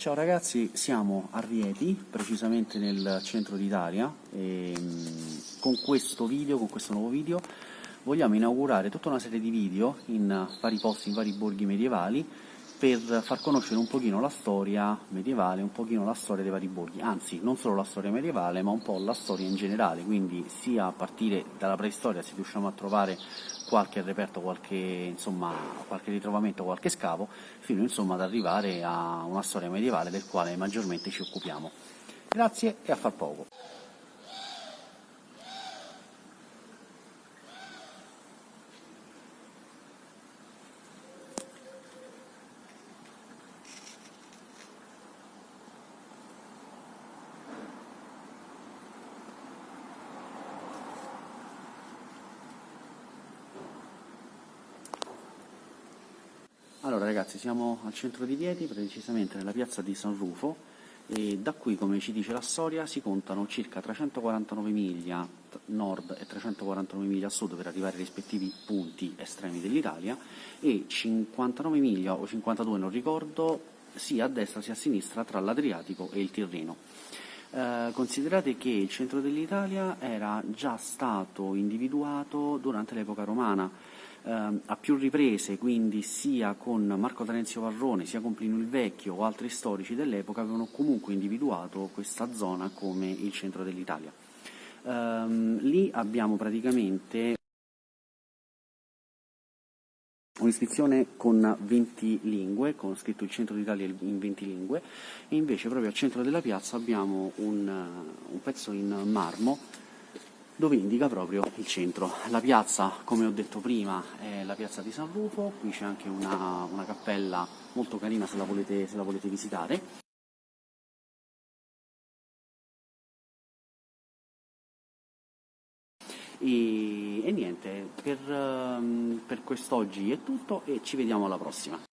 Ciao ragazzi, siamo a Rieti, precisamente nel centro d'Italia e mm, con questo video, con questo nuovo video vogliamo inaugurare tutta una serie di video in vari posti, in vari borghi medievali per far conoscere un pochino la storia medievale, un pochino la storia dei vari borghi, anzi non solo la storia medievale ma un po' la storia in generale, quindi sia a partire dalla preistoria se riusciamo a trovare qualche reperto, qualche, insomma, qualche ritrovamento, qualche scavo, fino insomma, ad arrivare a una storia medievale del quale maggiormente ci occupiamo. Grazie e a far poco. Allora ragazzi, siamo al centro di Rieti, precisamente nella piazza di San Rufo, e da qui, come ci dice la storia, si contano circa 349 miglia nord e 349 miglia sud per arrivare ai rispettivi punti estremi dell'Italia e 59 miglia o 52, non ricordo, sia a destra sia a sinistra tra l'Adriatico e il Tirreno. Eh, considerate che il centro dell'Italia era già stato individuato durante l'epoca romana, eh, a più riprese, quindi sia con Marco Terenzio Varrone, sia con Plinio il Vecchio o altri storici dell'epoca avevano comunque individuato questa zona come il centro dell'Italia. Eh, lì abbiamo praticamente un'iscrizione con 20 lingue, con scritto il centro d'Italia in 20 lingue, e invece proprio al centro della piazza abbiamo un, un pezzo in marmo dove indica proprio il centro. La piazza, come ho detto prima, è la piazza di San Rufo, qui c'è anche una, una, cappella molto carina se la volete, se la volete visitare. E, e niente, per, per quest'oggi è tutto e ci vediamo alla prossima.